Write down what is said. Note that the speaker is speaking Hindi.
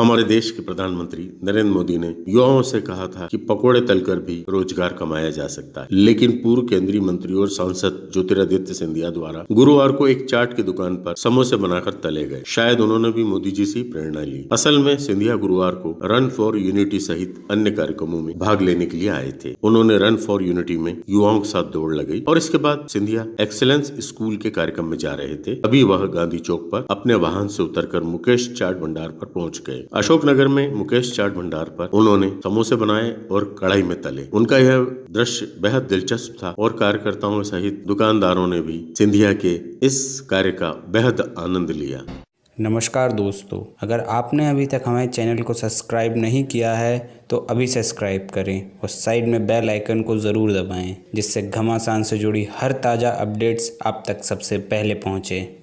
हमारे देश के प्रधानमंत्री नरेंद्र मोदी ने युवाओं से कहा था कि पकोड़े तलकर भी रोज़गार कमाया जा सकता है। लेकिन पूर्व केंद्रीय मंत्री और सांसद ज्योतिरादित्य सिंधिया द्वारा गुरुवार को एक चाट की दुकान पर समोसे बनाकर तले गए। शायद उन्होंने भी मोदी जी से प्रेरणा ली। असल में सिंधिया गुरुवार को रन फॉर यूनिटी सहित अन्य कार्यक्रमों में भाग लेने के लिए आए थे। उन्होंने रन फॉर यूनिटी में युवाओं के साथ दौड़ लगाई और इसके बाद सिंधिया एक्सेलेंस स्कूल के कार्यक्रम में जा रहे थे। अभी वह गांधी चौक पर अपने वाहन से उतरकर मुकेश चाट भंडार पर पहुँच गए। अशोकनगर में मुकेश चाट भंडार पर उन्होंने समोसे बनाए और कढ़ाई में तले। उनका यह दृश्य बेहद दिलचस्प था और कार्यकर्ताओं सहित दुकानदारों ने भी सिंधिया के इस कार्य का बेहद आनंद लिया। नमस्कार दोस्तों, अगर आपने अभी तक हमारे चैनल को सब्सक्राइब नहीं किया है तो अभी सब्सक्राइब करें और साइड में बेल आइकन को ज़रूर दबाएँ, जिससे घमासान से जुड़ी हर ताज़ा अपडेट्स आप तक सबसे पहले पहुँचें।